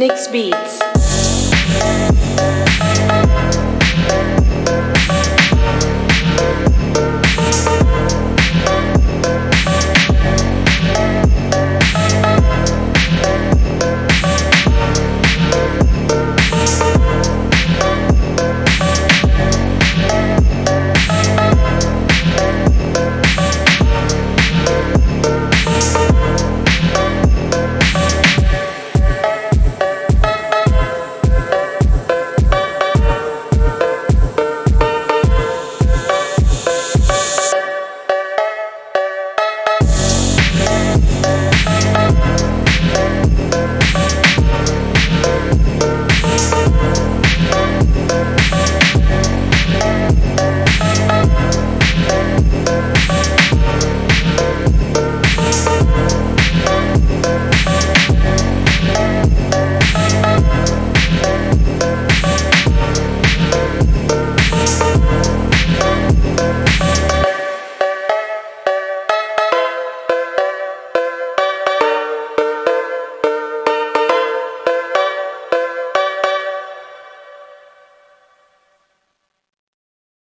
Next Beats.